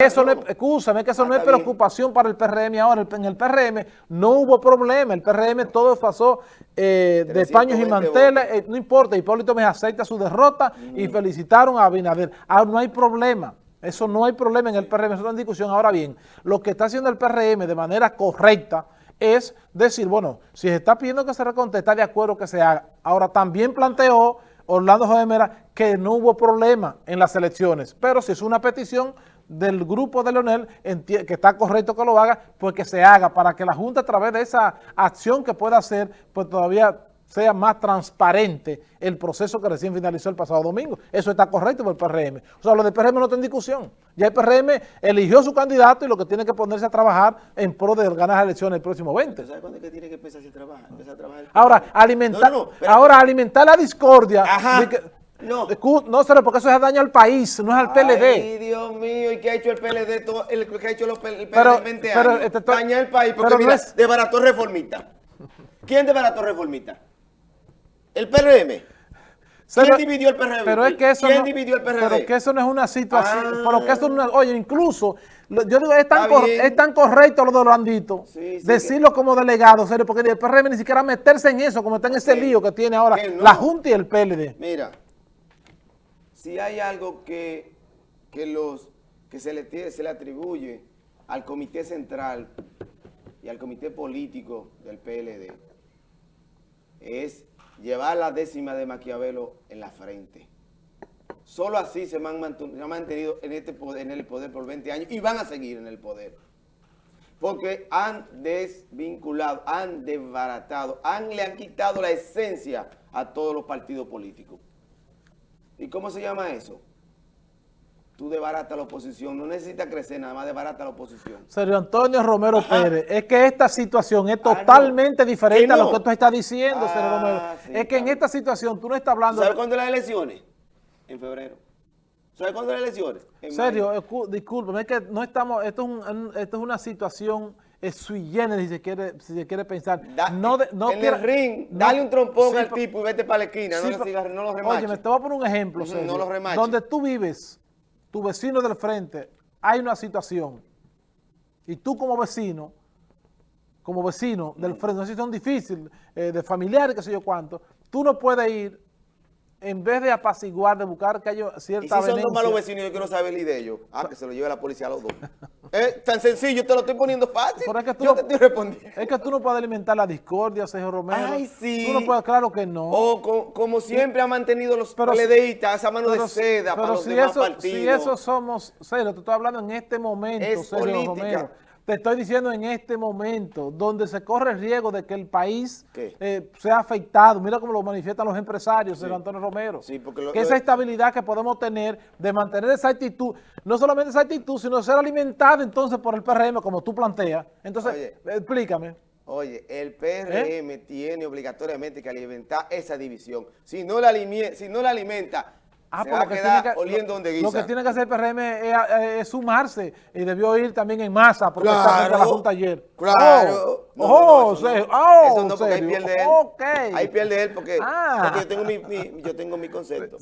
Eso no es, escúchame, que eso no es preocupación para el PRM ahora. En el PRM no hubo problema. El PRM todo pasó eh, de paños y manteles. Eh, no importa, Hipólito me acepta su derrota y felicitaron a Abinader. Ahora no hay problema. Eso no hay problema en el PRM, eso está en discusión. Ahora bien, lo que está haciendo el PRM de manera correcta es decir, bueno, si se está pidiendo que se reconteste, está de acuerdo que se haga. Ahora también planteó Orlando Mera que no hubo problema en las elecciones, pero si es una petición del grupo de Leonel, que está correcto que lo haga, pues que se haga para que la Junta a través de esa acción que pueda hacer, pues todavía sea más transparente el proceso que recién finalizó el pasado domingo. Eso está correcto por el PRM. O sea, lo del PRM no está en discusión. Ya el PRM eligió su candidato y lo que tiene que ponerse a trabajar en pro de ganar las elecciones el próximo 20. ¿Sabes cuándo es que tiene que empezar a trabajar? ahora, alimentar, ahora, alimentar la discordia. no. No, sé, porque eso es daño al país, no es al PLD. Ay, Dios mío, ¿y qué ha hecho el PLD? Todo, el, ¿Qué ha hecho el PLD pero, 20 pero, años? Este, Dañar el país, porque mira, es... desbarató reformista. ¿Quién desbarató reformista? ¿El PRM? ¿Quién dividió el PRM? Pero es que eso ¿Quién no, dividió el PRM? Pero que eso no es una situación, ah. pero que eso no es, oye, incluso, yo digo, es tan, es tan correcto lo de Orlandito, decirlo como delegado, serio, porque el PRM ni siquiera meterse en eso, como está en ese lío que tiene ahora la Junta y el PLD. Mira, si hay algo que, que, los, que se, le, se le atribuye al Comité Central y al Comité Político del PLD, es llevar la décima de Maquiavelo en la frente. Solo así se han mantenido en, este en el poder por 20 años y van a seguir en el poder. Porque han desvinculado, han desbaratado, le han quitado la esencia a todos los partidos políticos. ¿Y cómo se llama eso? Tú debarata la oposición, no necesitas crecer, nada más debarata la oposición. Sergio Antonio Romero Pérez, es que esta situación es ah, totalmente diferente a lo que tú estás diciendo, Sergio ah, Romero. es que en esta situación tú no estás hablando... ¿Sabes cuándo las elecciones? En febrero. ¿Sabes cuándo las elecciones? En Sergio, discúlpame, es que no estamos, esto es, un, esto es una situación es sui generis, si se quiere, si se quiere pensar. no no en el ring, dale un trompón al tipo y vete para la esquina, no, lo, no lo remaches. Oye, me te voy a poner un ejemplo, Sergio, No lo remaches. Donde tú vives, tu vecino del frente, hay una situación, y tú como vecino, como vecino del frente, una situación difícil, eh, de familiares, qué sé yo cuánto, tú no puedes ir en vez de apaciguar, de buscar que haya cierta ¿Y si son dos malos vecinos yo quiero saber el de ellos? Ah, que se lo lleve la policía a los dos. es tan sencillo, te lo estoy poniendo fácil. es que tú yo no, te estoy respondiendo. Es que tú no puedes alimentar la discordia, Sergio Romero. Ay, sí. Tú no puedes, claro que no. O como siempre ha mantenido los pero, esa mano de seda para los demás partidos. Si eso somos, Sergio, te estoy hablando en este momento, es Sergio política. Romero. Te estoy diciendo en este momento, donde se corre el riesgo de que el país eh, sea afectado. Mira cómo lo manifiestan los empresarios, señor Antonio Romero. Sí, porque que esa estabilidad que podemos tener de mantener esa actitud, no solamente esa actitud, sino ser alimentado entonces por el PRM, como tú planteas. Entonces, explícame. Oye, el PRM ¿Eh? tiene obligatoriamente que alimentar esa división. Si no la, si no la alimenta, Ah, se va a quedar que, oliendo donde guisa. Lo que tiene que hacer el PRM es, sumarse y debió ir también en masa porque claro, la Junta ayer. Claro. Oh, no, oh, no, eso, oh, eso no, porque ahí pierde él. Ahí pierde él porque, ah. porque yo, tengo mi, mi, yo tengo mi concepto.